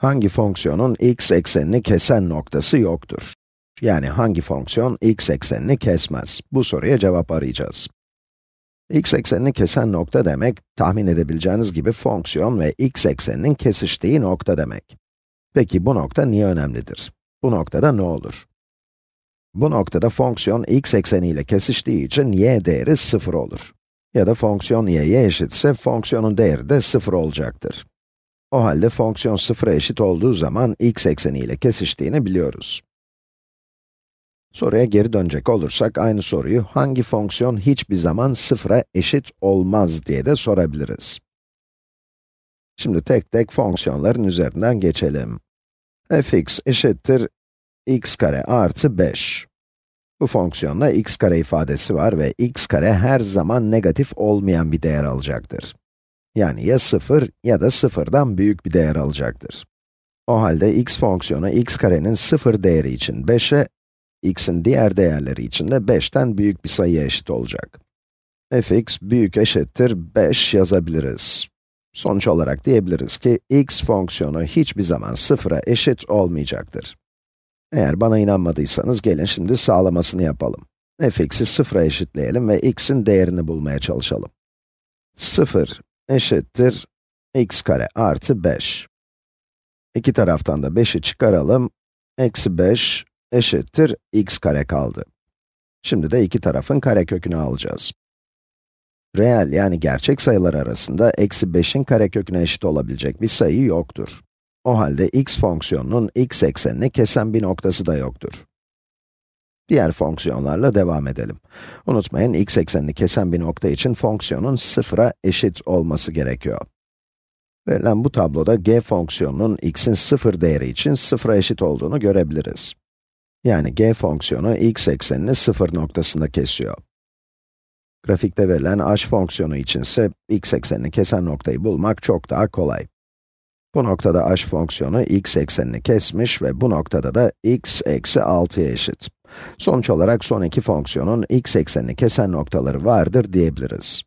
Hangi fonksiyonun x eksenini kesen noktası yoktur? Yani hangi fonksiyon x eksenini kesmez? Bu soruya cevap arayacağız. x eksenini kesen nokta demek, tahmin edebileceğiniz gibi fonksiyon ve x ekseninin kesiştiği nokta demek. Peki bu nokta niye önemlidir? Bu noktada ne olur? Bu noktada fonksiyon x ekseniyle kesiştiği için y değeri 0 olur. Ya da fonksiyon y'ye eşitse fonksiyonun değeri de 0 olacaktır. O halde fonksiyon 0'a eşit olduğu zaman x ekseniyle kesiştiğini biliyoruz. Soruya geri dönecek olursak, aynı soruyu hangi fonksiyon hiçbir zaman 0'a eşit olmaz diye de sorabiliriz. Şimdi tek tek fonksiyonların üzerinden geçelim. fx eşittir x kare artı 5. Bu fonksiyonda x kare ifadesi var ve x kare her zaman negatif olmayan bir değer alacaktır. Yani ya 0 ya da 0'dan büyük bir değer alacaktır. O halde x fonksiyonu x karenin 0 değeri için 5'e, x'in diğer değerleri için de 5'ten büyük bir sayıya eşit olacak. fx büyük eşittir 5 yazabiliriz. Sonuç olarak diyebiliriz ki x fonksiyonu hiçbir zaman 0'a eşit olmayacaktır. Eğer bana inanmadıysanız gelin şimdi sağlamasını yapalım. fx'i 0'a eşitleyelim ve x'in değerini bulmaya çalışalım. 0 eşittir x kare artı 5. İki taraftan da 5'i çıkaralım. Eksi 5 eşittir x kare kaldı. Şimdi de iki tarafın karekökünü alacağız. Reel yani gerçek sayılar arasında eksi 5'in kareköküne eşit olabilecek bir sayı yoktur. O halde x fonksiyonunun x eksenini kesen bir noktası da yoktur. Diğer fonksiyonlarla devam edelim. Unutmayın, x eksenini kesen bir nokta için fonksiyonun sıfıra eşit olması gerekiyor. Verilen bu tabloda g fonksiyonunun x'in sıfır değeri için sıfıra eşit olduğunu görebiliriz. Yani g fonksiyonu x eksenini sıfır noktasında kesiyor. Grafikte verilen h fonksiyonu için ise x eksenini kesen noktayı bulmak çok daha kolay. Bu noktada h fonksiyonu x eksenini kesmiş ve bu noktada da x eksi 6'ya eşit. Sonuç olarak son iki fonksiyonun x eksenini kesen noktaları vardır diyebiliriz.